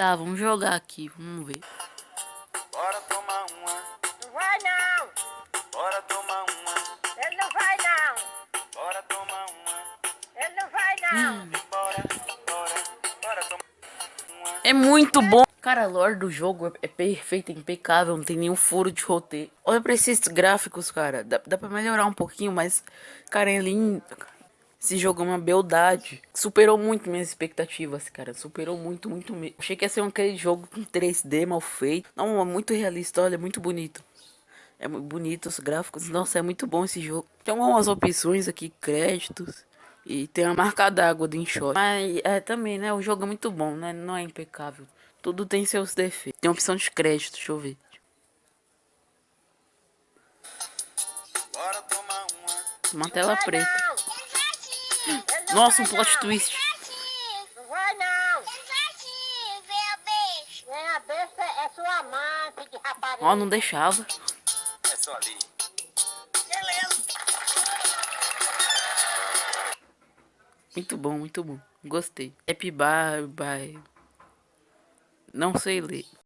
Tá, vamos jogar aqui, vamos ver. Bora tomar uma, Não vai não! bora tomar uma, Ele não vai não! bora tomar uma, Ele não vai não! bora, bora, bora tomar uma. É muito bom. Cara, a lore do jogo é, é perfeita, é impecável, não tem nenhum furo de roteiro. Olha pra esses gráficos, cara. Dá, dá pra melhorar um pouquinho, mas, cara, é lindo. Esse jogo é uma beldade. Superou muito minhas expectativas, cara. Superou muito, muito mesmo. Achei que ia ser um aquele jogo com 3D mal feito. Não, é muito realista, olha, é muito bonito. É muito bonito os gráficos. Nossa, é muito bom esse jogo. Tem algumas opções aqui, créditos. E tem a marca d'água do InShot. Mas é também, né? O jogo é muito bom, né? Não é impecável. Tudo tem seus defeitos. Tem opção de crédito, deixa eu ver. Uma, tela preta. Nossa, um plot não. twist. Não vai não! Vem a besta é sua mãe, de rapariga. Ó, não deixava. é só ali. Muito bom, muito bom. Gostei. Happy Bar, bye. Não sei ler.